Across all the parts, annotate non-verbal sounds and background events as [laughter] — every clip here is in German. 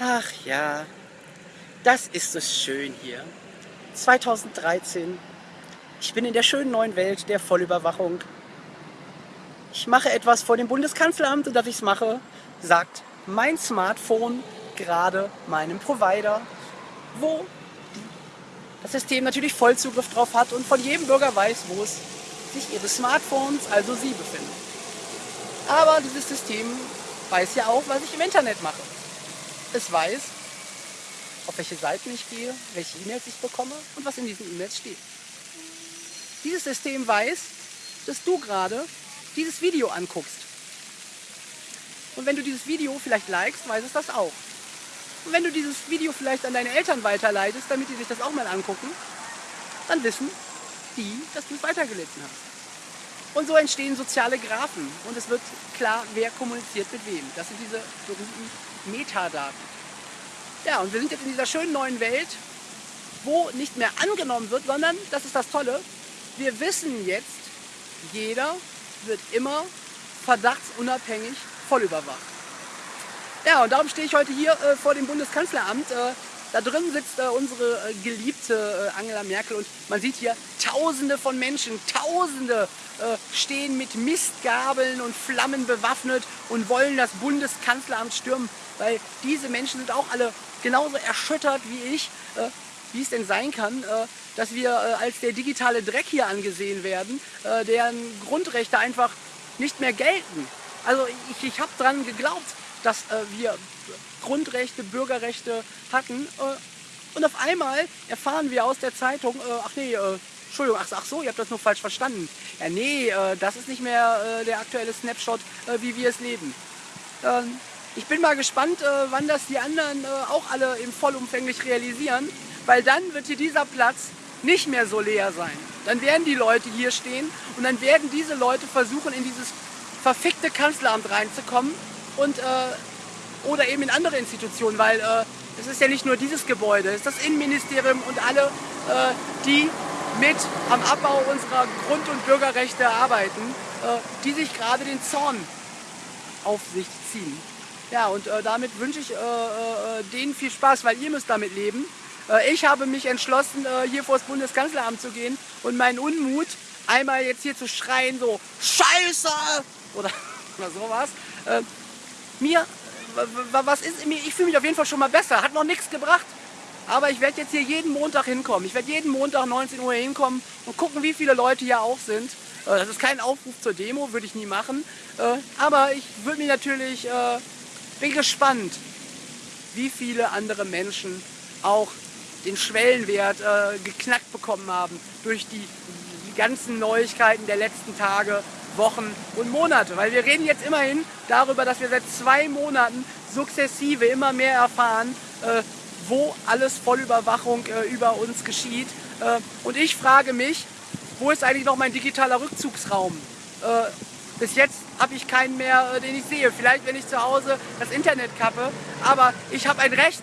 Ach ja, das ist es schön hier. 2013. Ich bin in der schönen neuen Welt der Vollüberwachung. Ich mache etwas vor dem Bundeskanzleramt und dass ich es mache, sagt mein Smartphone gerade meinem Provider, wo das System natürlich Vollzugriff drauf hat und von jedem Bürger weiß, wo es sich ihre Smartphones, also sie, befinden. Aber dieses System weiß ja auch, was ich im Internet mache. Es weiß, auf welche Seiten ich gehe, welche E-Mails ich bekomme und was in diesen E-Mails steht. Dieses System weiß, dass du gerade dieses Video anguckst. Und wenn du dieses Video vielleicht likest, weiß es das auch. Und wenn du dieses Video vielleicht an deine Eltern weiterleitest, damit die sich das auch mal angucken, dann wissen die, dass du es weitergelesen hast. Und so entstehen soziale Graphen und es wird klar, wer kommuniziert mit wem. Das sind diese berühmten Metadaten. Ja, und wir sind jetzt in dieser schönen neuen Welt, wo nicht mehr angenommen wird, sondern, das ist das Tolle, wir wissen jetzt, jeder wird immer verdachtsunabhängig voll überwacht. Ja, und darum stehe ich heute hier äh, vor dem Bundeskanzleramt. Äh, da drin sitzt äh, unsere äh, geliebte äh, Angela Merkel und man sieht hier Tausende von Menschen, Tausende äh, stehen mit Mistgabeln und Flammen bewaffnet und wollen das Bundeskanzleramt stürmen, weil diese Menschen sind auch alle genauso erschüttert wie ich, wie es denn sein kann, dass wir als der digitale Dreck hier angesehen werden, deren Grundrechte einfach nicht mehr gelten. Also ich, ich habe daran geglaubt, dass äh, wir Grundrechte, Bürgerrechte hatten. Äh, und auf einmal erfahren wir aus der Zeitung, äh, ach nee, äh, Entschuldigung, ach, ach, so, ihr habt das nur falsch verstanden. Ja, nee, äh, das ist nicht mehr äh, der aktuelle Snapshot, wie wir es leben. Ähm, ich bin mal gespannt, wann das die anderen auch alle im vollumfänglich realisieren, weil dann wird hier dieser Platz nicht mehr so leer sein. Dann werden die Leute hier stehen und dann werden diese Leute versuchen, in dieses verfickte Kanzleramt reinzukommen und, äh, oder eben in andere Institutionen, weil äh, es ist ja nicht nur dieses Gebäude, es ist das Innenministerium und alle, äh, die mit am Abbau unserer Grund- und Bürgerrechte arbeiten, äh, die sich gerade den Zorn auf sich ziehen. Ja, und damit wünsche ich denen viel Spaß, weil ihr müsst damit leben. Ich habe mich entschlossen, hier vor das Bundeskanzleramt zu gehen und meinen Unmut einmal jetzt hier zu schreien, so Scheiße oder, [laughs] oder sowas, mir, was ist mir, ich fühle mich auf jeden Fall schon mal besser, hat noch nichts gebracht. Aber ich werde jetzt hier jeden Montag hinkommen. Ich werde jeden Montag 19 Uhr hinkommen und gucken, wie viele Leute hier auch sind. Äh, das ist kein Aufruf zur Demo, würde ich nie machen. Äh, aber ich würde mich natürlich, äh, bin gespannt, wie viele andere Menschen auch den Schwellenwert geknackt bekommen haben durch die ganzen Neuigkeiten der letzten Tage Wochen und Monate. Weil wir reden jetzt immerhin darüber, dass wir seit zwei Monaten sukzessive immer mehr erfahren, äh, wo alles Vollüberwachung äh, über uns geschieht. Äh, und ich frage mich, wo ist eigentlich noch mein digitaler Rückzugsraum? Äh, bis jetzt habe ich keinen mehr, äh, den ich sehe. Vielleicht, wenn ich zu Hause das Internet kappe. Aber ich habe ein Recht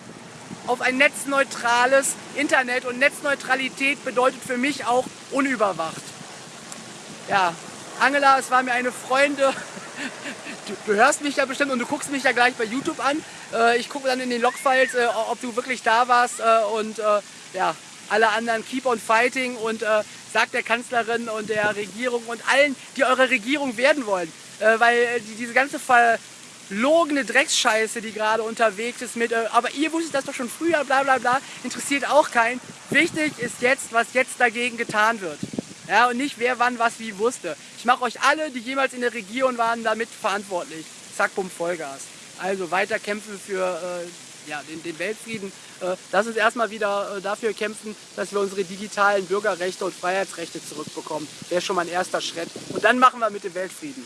auf ein netzneutrales Internet und Netzneutralität bedeutet für mich auch unüberwacht. Ja, Angela, es war mir eine Freunde. Du, du, hörst mich ja bestimmt und du guckst mich ja gleich bei YouTube an. Äh, ich gucke dann in den Logfiles, äh, ob du wirklich da warst äh, und äh, ja, alle anderen keep on fighting und äh, sagt der Kanzlerin und der Regierung und allen, die eure Regierung werden wollen. Äh, weil die, diese ganze verlogene Drecksscheiße, die gerade unterwegs ist mit, aber ihr wusstet das doch schon früher, bla bla bla, interessiert auch keinen. Wichtig ist jetzt, was jetzt dagegen getan wird. Ja, und nicht wer wann was wie wusste. Ich mache euch alle, die jemals in der Region waren, damit verantwortlich. Zack, bumm, Vollgas. Also weiter kämpfen für äh, ja, den, den, Weltfrieden. Äh, lass uns erstmal wieder äh, dafür kämpfen, dass wir unsere digitalen Bürgerrechte und Freiheitsrechte zurückbekommen. Wäre schon mal ein erster Schritt. Und dann machen wir mit dem Weltfrieden.